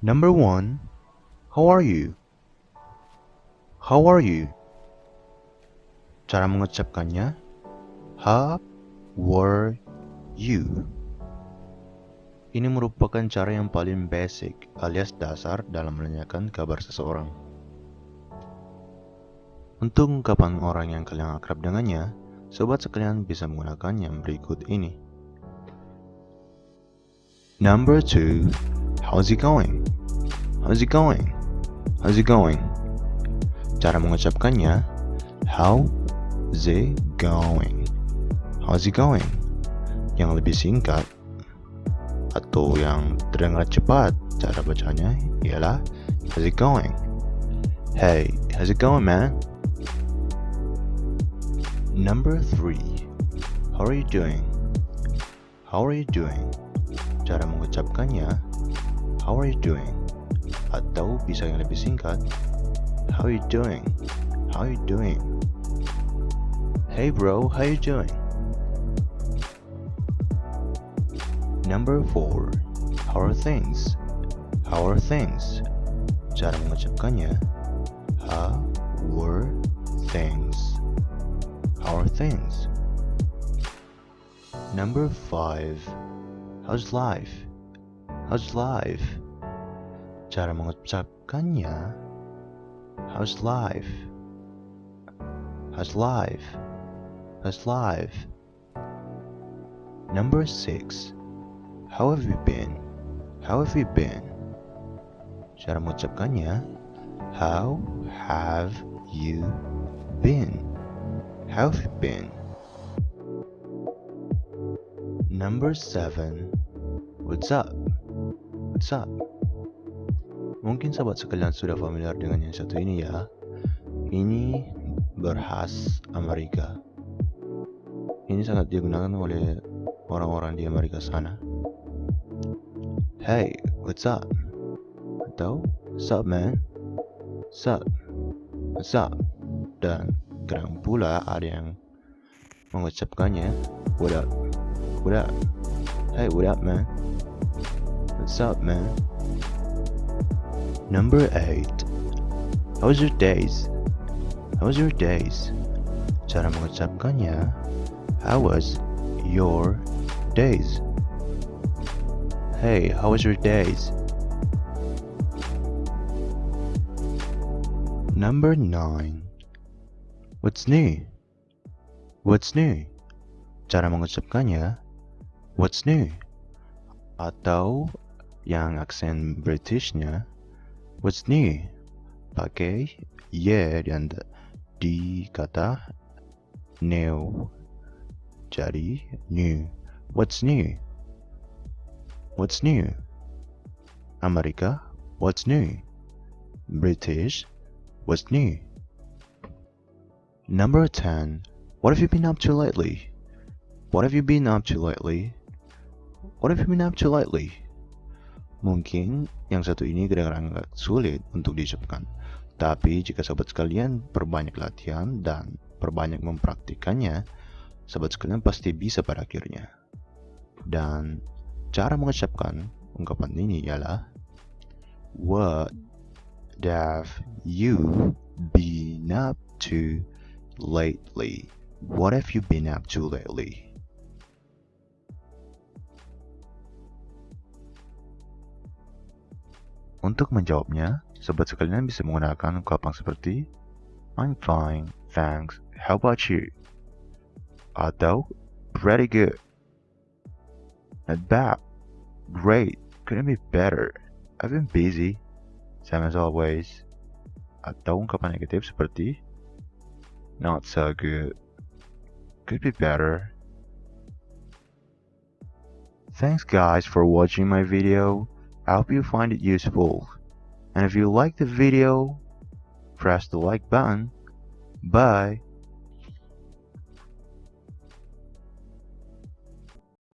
Number one, how are you? How are you? Cara mengucapkannya, how were you? Ini merupakan cara yang paling basic alias dasar dalam menanyakan kabar seseorang. Untuk ungkapan orang yang kalian akrab dengannya, sobat sekalian bisa menggunakan yang berikut ini. Number two, how's it going? How's it going? How's it going? Cara mengucapkannya, how's it going? How's it going? Yang lebih singkat atau yang terdengar cepat cara bacanya ialah how's it going? Hey, how's it going man? Number three, how are you doing? How are you doing? Cara mengucapkannya, how are you doing? Atau bisa yang lebih singkat, how you doing? How you doing? Hey bro, how you doing? Number four, how are things? How are things? Cara mengucapkannya, how were things? How are things? Number five. How's life? How's life? Cara mengucapkannya. How's life? How's life? How's life? Number six. How have you been? How have you been? Cara mengucapkannya. How have you been? How have you been? Number 7 What's up? What's up? Mungkin sahabat sekalian sudah familiar dengan yang satu ini ya Ini berhas Amerika Ini sangat digunakan oleh orang-orang di Amerika sana Hey, what's up? Atau, what's up man? What's up? What's up? Dan kadang pula ada yang mengucapkannya What up? What up? Hey, what up man? What's up man? Number 8 How was your days? How was your days? Cara mengucapkannya How was your days? Hey, how was your days? Number 9 What's new? What's new? Cara mengucapkannya What's new? Atau yang aksen Britishnya What's new? Pakai ye dan di kata new Jadi new What's new? What's new? Amerika What's new? British What's new? Number 10. What have you been up to lately? What have you been up to lately? What have you been up to lately? Mungkin yang satu ini kadang-kadang agak sulit untuk diucapkan. Tapi jika sahabat sekalian perbanyak latihan dan perbanyak mempraktikannya, sahabat sekalian pasti bisa pada akhirnya. Dan cara mengucapkan ungkapan ini ialah What have you been up to lately? What have you been up to lately? Untuk menjawabnya, sobat sekalian bisa menggunakan ungkapan seperti I'm fine, thanks, how about you? Atau pretty good, not bad, great, couldn't be better, I've been busy, same as always. Atau ungkapan negatif seperti not so good, could be better. Thanks guys for watching my video. I hope you find it useful. And if you like the video, press the like button. Bye.